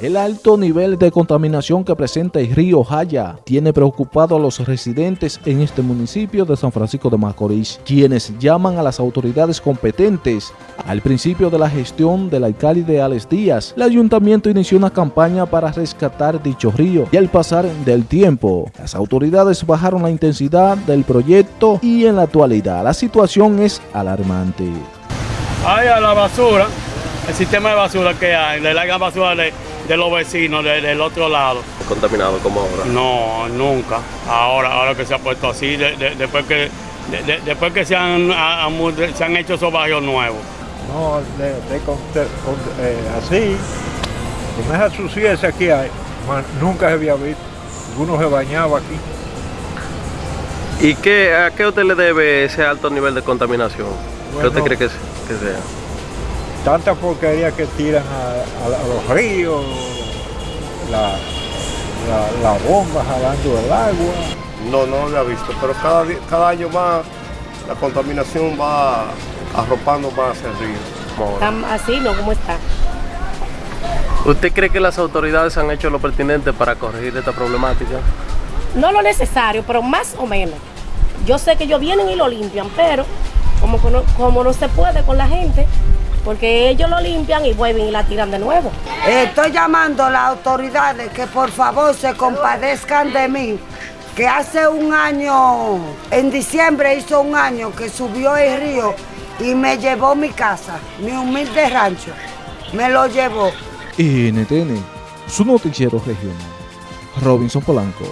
El alto nivel de contaminación que presenta el río Jaya tiene preocupado a los residentes en este municipio de San Francisco de Macorís, quienes llaman a las autoridades competentes. Al principio de la gestión del alcalde Alex Díaz, el ayuntamiento inició una campaña para rescatar dicho río y al pasar del tiempo, las autoridades bajaron la intensidad del proyecto y en la actualidad la situación es alarmante. Hay a la basura, el sistema de basura que hay, le largan basura de, de los vecinos de- del otro lado. contaminado como ahora. No, nunca. Ahora, ahora que se ha puesto así, de- de- después que de- de- después que se han, a- a- se han hecho esos barrios nuevos. No, de, de con- de- con- eh, así, con esa suciedad que hay, man, nunca se había visto. Uno se bañaba aquí. ¿Y qué, a qué usted le debe ese alto nivel de contaminación? ¿Qué usted cree que, es- que sea? Tanta porquería que tiran a, a- a los ríos, la, la, la bomba jalando el agua. No, no lo había visto, pero cada, año más la contaminación va arropando más el río. así, ¿no? ¿Cómo está? ¿Usted cree que las autoridades han hecho lo pertinente para corregir esta problemática? No lo necesario, pero más o menos. Yo sé que ellos vienen y lo limpian, pero como no se puede con la gente, porque ellos lo limpian y vuelven y la tiran de nuevo. Estoy llamando a las autoridades que por favor se compadezcan de mí, que hace un año, en diciembre hizo un año que subió el río y me llevó mi casa, mi humilde rancho, me lo llevó. NTN, su noticiero regional. Robinson Polanco.